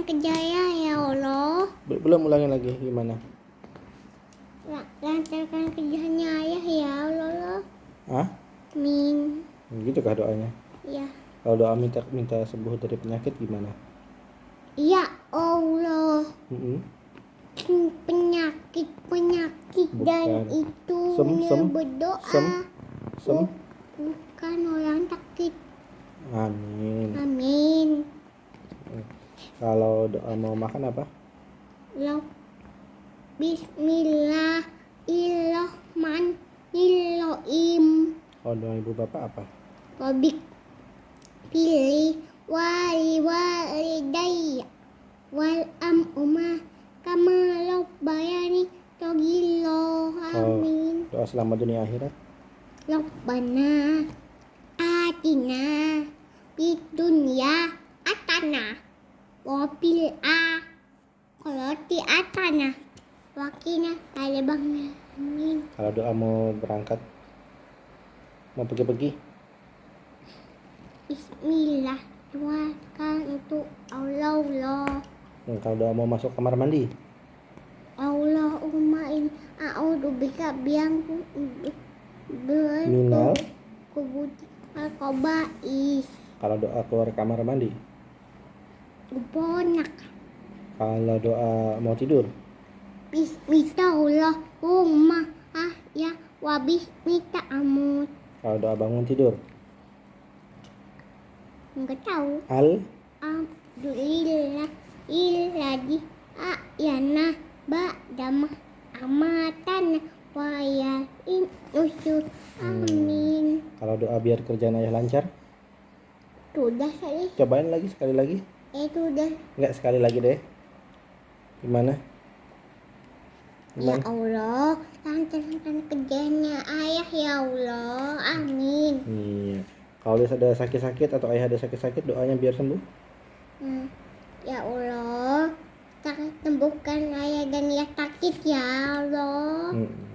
lancarkan kerjanya ya Allah. Be- Belum ulangin lagi gimana? La- Lancarkan kerjanya ayah ya Allah. Hah? Amin. Gitu kah doanya? Ya. Kalau doa minta minta sembuh dari penyakit gimana? Ya Allah. Mm-mm. Penyakit penyakit dan Bukan. itu Sem, sem, berdoa. sem. Sem. Bukan orang sakit. Amin. Amin. Kalau doa mau makan apa? Lo Bismillahirrahmanirrahim. Kalau doa ibu bapak apa? Robik pilih wali walidayya wal am umah kama bayani togilo amin Doa selamat dunia akhirat. Rabbana atina fid dunya atana wa fil akhirati atana wa qina adzabannar amin Kalau doa mau berangkat mau pergi-pergi? Bismillah doakan untuk Allah Allah Hmm, kalau doa mau masuk kamar mandi? Allahumma in a'udzu bika biang Minal. kubut al-qaba'is. Kalau doa keluar kamar mandi bonak kalau doa mau tidur? Bismillahirrahmanirrahim ah ya wa bismika amut. Kalau doa bangun tidur? Enggak tahu. Al Alhamdulillah iladi ayana ba'dama amatan wa ya in usul amin. Kalau doa biar kerjaan ayah lancar? Sudah saya cobain lagi sekali lagi eh sudah enggak sekali lagi deh. Gimana? Ya gimana? Allah lancarkan kerjanya. Ayah ya Allah. Amin. Iya. Kalau dia ada sakit-sakit atau ayah ada sakit-sakit doanya biar sembuh. Hmm. ya Allah sembuhkan ayah dan ya sakit ya Allah. Hmm.